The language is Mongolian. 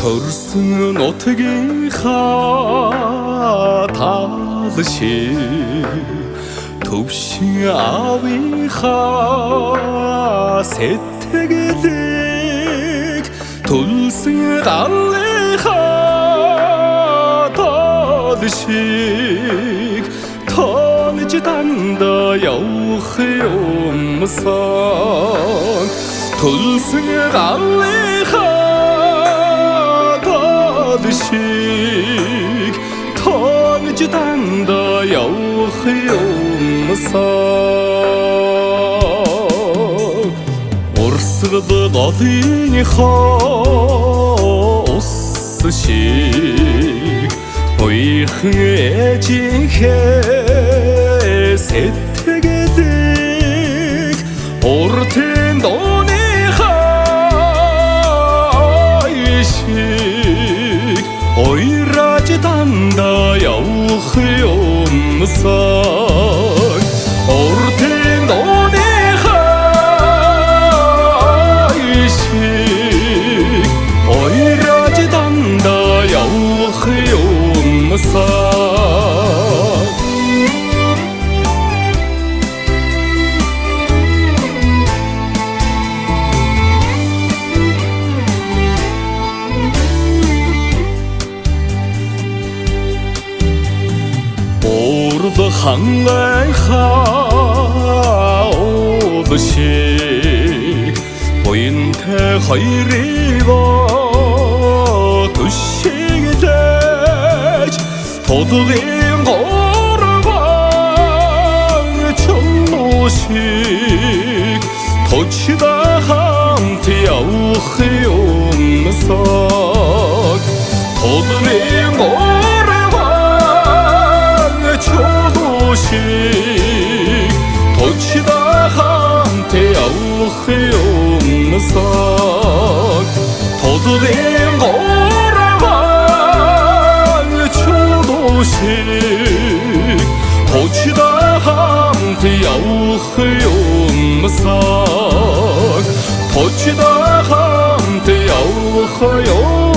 төрсөн нутгийнхаа тал шиг төвшин авийнхаа сэтгэлийг төлсөн галынхаа тал шиг. Тонж дандаа явах юмсан төлсөн галынхаа тонж дандаа явах юмсан урсгал голынхоо ус шиг. Ойрхон ээжийнхээ сэтгэлийг явах юмсан Урд хангайхаа уулшиг буянтай хоёрыг төшиглэж тулгын горван чулуушиг точда хамт явах юмсаг. Тулгын горван чулуушиг точда хамт явах юмсаг тулгын горван чулуушиг точда хамт явах юмсаг точда хамт явах юм